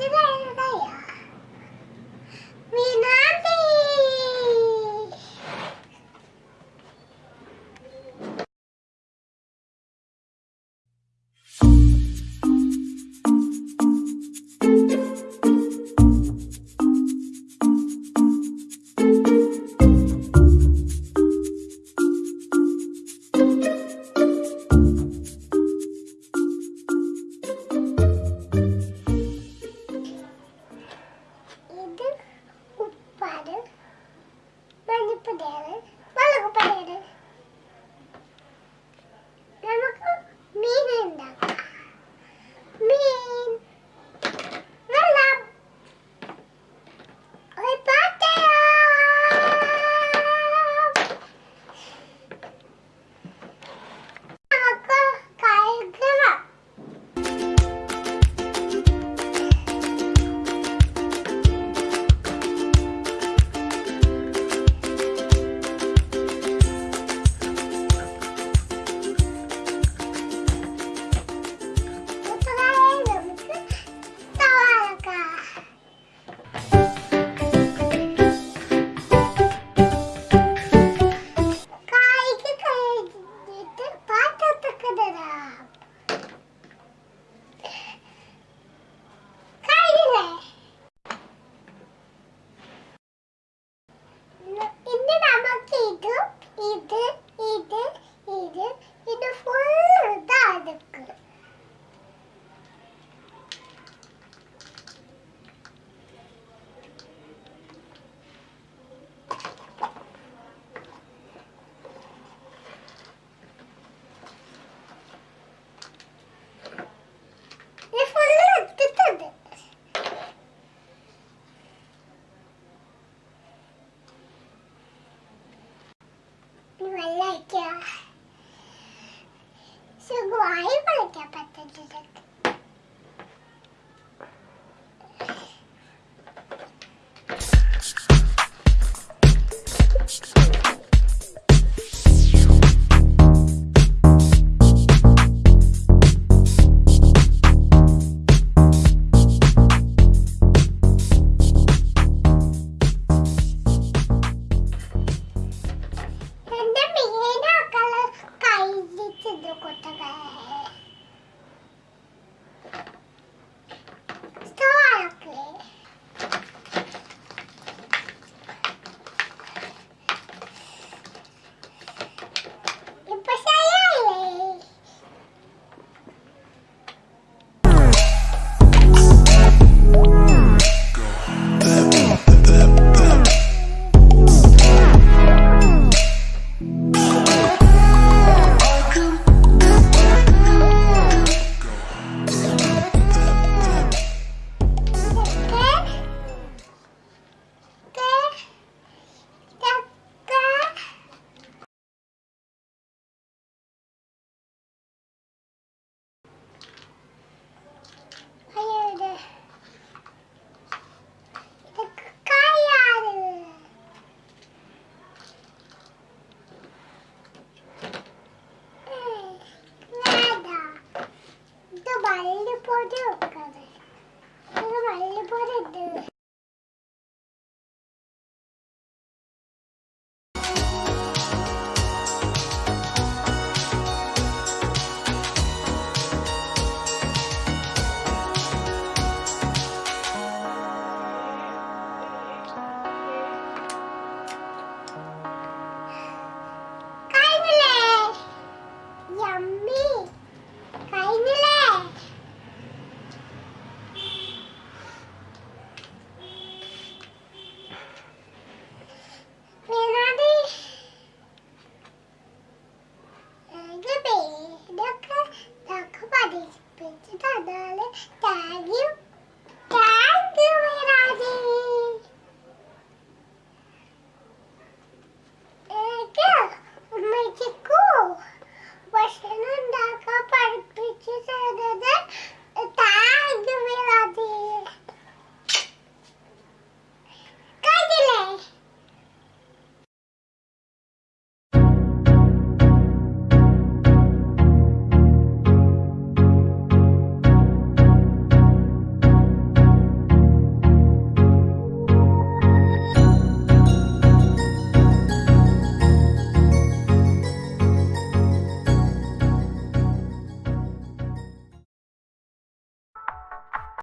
你忘了吗 yeah. there.